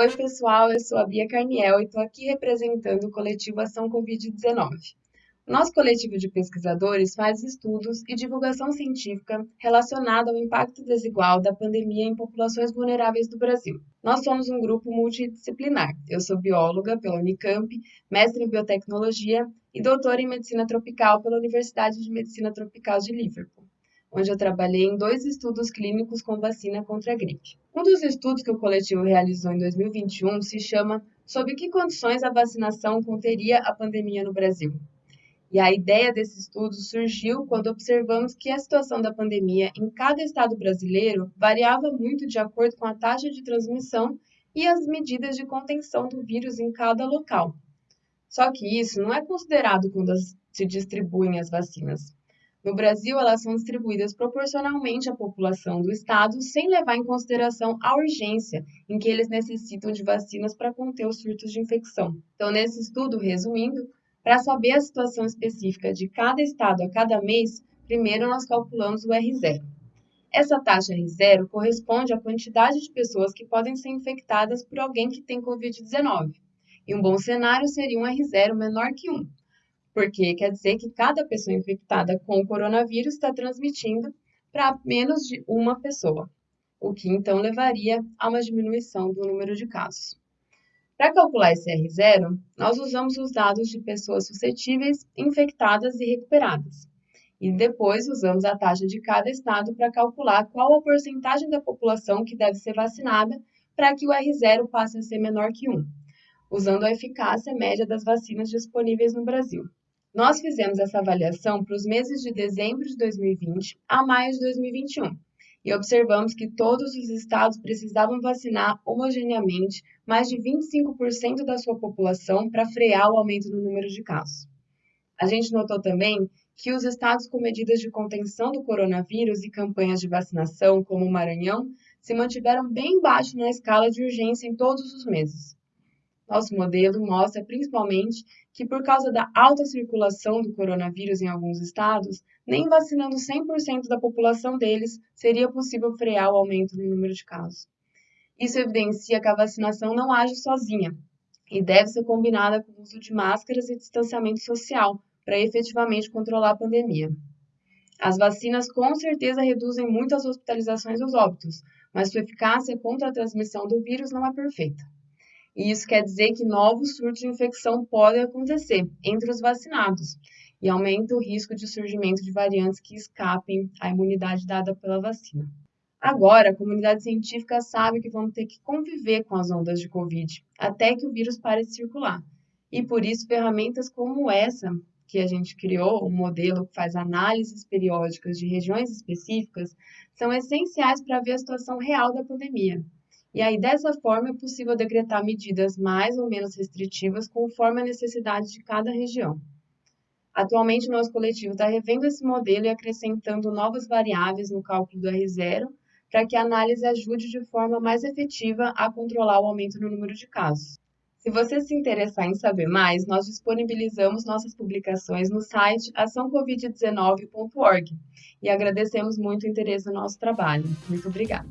Oi, pessoal, eu sou a Bia Carniel e estou aqui representando o coletivo Ação Covid-19. O nosso coletivo de pesquisadores faz estudos e divulgação científica relacionada ao impacto desigual da pandemia em populações vulneráveis do Brasil. Nós somos um grupo multidisciplinar. Eu sou bióloga pela Unicamp, mestre em biotecnologia e doutora em medicina tropical pela Universidade de Medicina Tropical de Liverpool onde eu trabalhei em dois estudos clínicos com vacina contra a gripe. Um dos estudos que o coletivo realizou em 2021 se chama Sob que condições a vacinação conteria a pandemia no Brasil? E a ideia desse estudo surgiu quando observamos que a situação da pandemia em cada estado brasileiro variava muito de acordo com a taxa de transmissão e as medidas de contenção do vírus em cada local. Só que isso não é considerado quando se distribuem as vacinas. No Brasil, elas são distribuídas proporcionalmente à população do estado, sem levar em consideração a urgência em que eles necessitam de vacinas para conter os surtos de infecção. Então, nesse estudo, resumindo, para saber a situação específica de cada estado a cada mês, primeiro nós calculamos o R0. Essa taxa R0 corresponde à quantidade de pessoas que podem ser infectadas por alguém que tem Covid-19. E um bom cenário seria um R0 menor que 1, porque quer dizer que cada pessoa infectada com o coronavírus está transmitindo para menos de uma pessoa, o que então levaria a uma diminuição do número de casos. Para calcular esse R0, nós usamos os dados de pessoas suscetíveis, infectadas e recuperadas. E depois usamos a taxa de cada estado para calcular qual a porcentagem da população que deve ser vacinada para que o R0 passe a ser menor que 1, usando a eficácia média das vacinas disponíveis no Brasil. Nós fizemos essa avaliação para os meses de dezembro de 2020 a maio de 2021 e observamos que todos os estados precisavam vacinar homogeneamente mais de 25% da sua população para frear o aumento no número de casos. A gente notou também que os estados com medidas de contenção do coronavírus e campanhas de vacinação, como o Maranhão, se mantiveram bem baixo na escala de urgência em todos os meses. Nosso modelo mostra principalmente que, por causa da alta circulação do coronavírus em alguns estados, nem vacinando 100% da população deles seria possível frear o aumento no número de casos. Isso evidencia que a vacinação não age sozinha e deve ser combinada com o uso de máscaras e distanciamento social para efetivamente controlar a pandemia. As vacinas com certeza reduzem muito as hospitalizações e os óbitos, mas sua eficácia contra a transmissão do vírus não é perfeita. E isso quer dizer que novos surtos de infecção podem acontecer entre os vacinados e aumenta o risco de surgimento de variantes que escapem à imunidade dada pela vacina. Agora, a comunidade científica sabe que vamos ter que conviver com as ondas de Covid até que o vírus pare de circular. E por isso, ferramentas como essa que a gente criou, um modelo que faz análises periódicas de regiões específicas, são essenciais para ver a situação real da pandemia e aí, dessa forma, é possível decretar medidas mais ou menos restritivas conforme a necessidade de cada região. Atualmente, o nosso coletivo está revendo esse modelo e acrescentando novas variáveis no cálculo do R0 para que a análise ajude de forma mais efetiva a controlar o aumento no número de casos. Se você se interessar em saber mais, nós disponibilizamos nossas publicações no site açãocovid19.org e agradecemos muito o interesse no nosso trabalho. Muito obrigada!